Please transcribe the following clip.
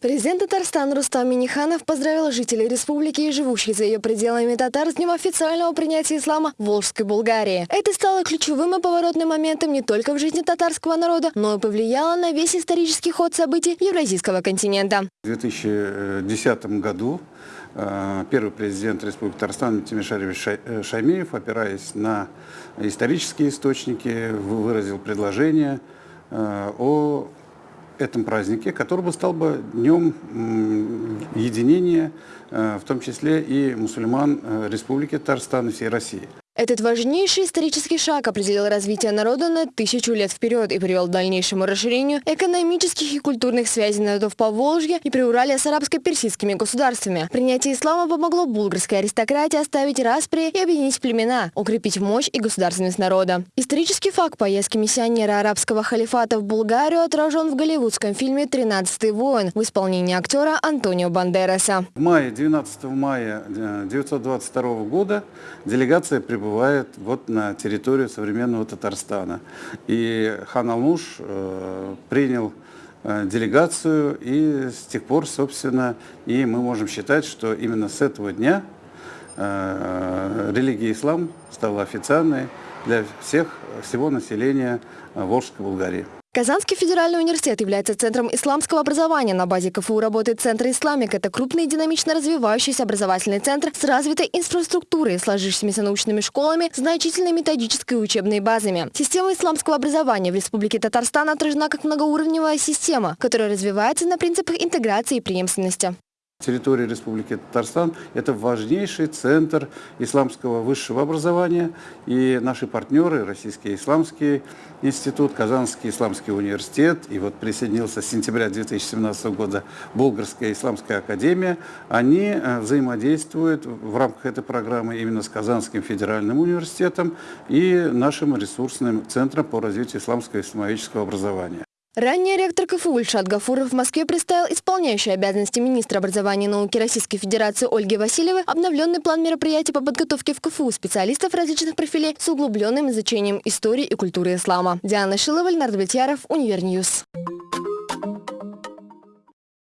Президент Татарстана Рустам Миниханов поздравил жителей республики и живущих за ее пределами татар с днем официального принятия ислама в Волжской Булгарии. Это стало ключевым и поворотным моментом не только в жизни татарского народа, но и повлияло на весь исторический ход событий Евразийского континента. В 2010 году э, первый президент Республики Татарстан Тимишаревич э, Шаймеев, опираясь на исторические источники, выразил предложение о этом празднике, который бы стал бы днем единения, э, в том числе и мусульман э, Республики Татарстан и всей России. Этот важнейший исторический шаг определил развитие народа на тысячу лет вперед и привел к дальнейшему расширению экономических и культурных связей народов по Волжье и Приуралия с арабско-персидскими государствами. Принятие ислама помогло булгарской аристократии оставить распри и объединить племена, укрепить мощь и государственность народа. Исторический факт поездки миссионера арабского халифата в Булгарию отражен в голливудском фильме «Тринадцатый воин» в исполнении актера Антонио Бандераса. В мае, 12 мая 1922 э, года делегация прибыла прибывает вот на территорию современного Татарстана. И хан Алмуш э, принял э, делегацию, и с тех пор, собственно, и мы можем считать, что именно с этого дня э, религия ислам стала официальной для всех, всего населения Волжской Булгарии. Казанский федеральный университет является центром исламского образования. На базе КФУ работает Центр «Исламик». Это крупный динамично развивающийся образовательный центр с развитой инфраструктурой, сложившимися научными школами, значительной методической и учебной базами. Система исламского образования в Республике Татарстан отражена как многоуровневая система, которая развивается на принципах интеграции и преемственности. Территория Республики Татарстан – это важнейший центр исламского высшего образования. И наши партнеры, Российский исламский институт, Казанский исламский университет, и вот присоединился с сентября 2017 года Болгарская исламская академия, они э, взаимодействуют в рамках этой программы именно с Казанским федеральным университетом и нашим ресурсным центром по развитию исламского и исламовического образования. Ранее ректор КФУ Ильшат Гафуров в Москве представил исполняющей обязанности министра образования и науки Российской Федерации Ольги Васильевой обновленный план мероприятий по подготовке в КФУ специалистов различных профилей с углубленным изучением истории и культуры ислама. Диана Шилова, Ленар Давлетьяров, Univer News.